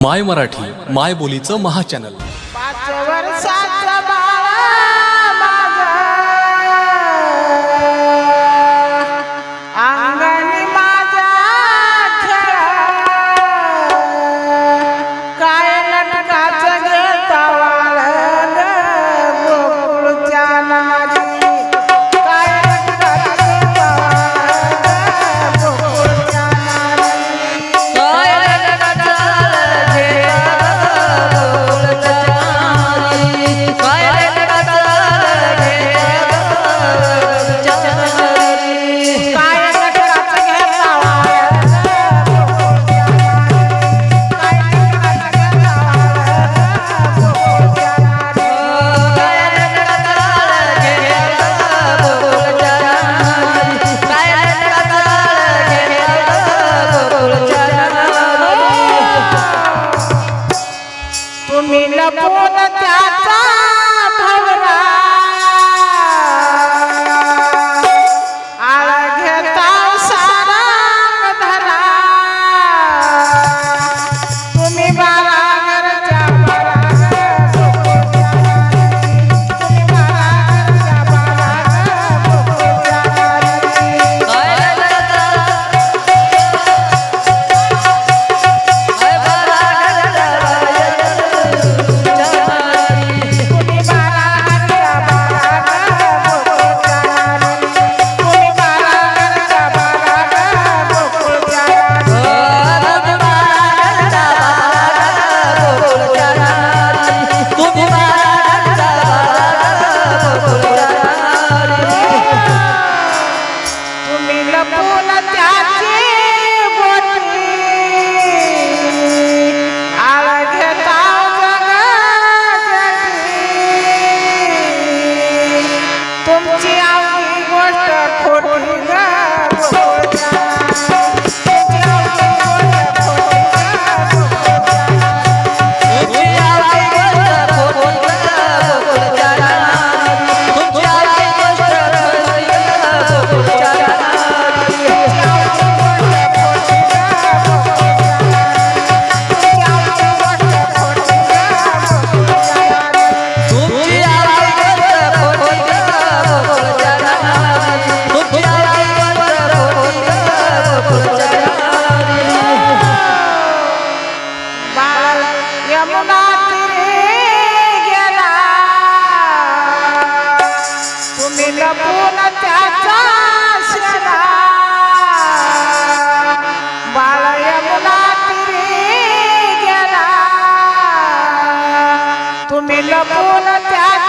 माय मराठी माय बोलीचं महाचॅनल Come to जपून त्याचा शिरा बाळ यमुना तिरी तुम्ही लपून त्या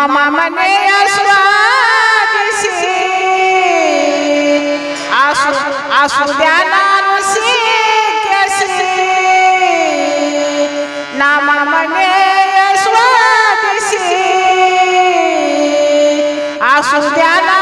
मामा मने आश्वादिसे आसु आसु ध्यानानुसी कैसे नामा मने आश्वादिसे आसु ध्याना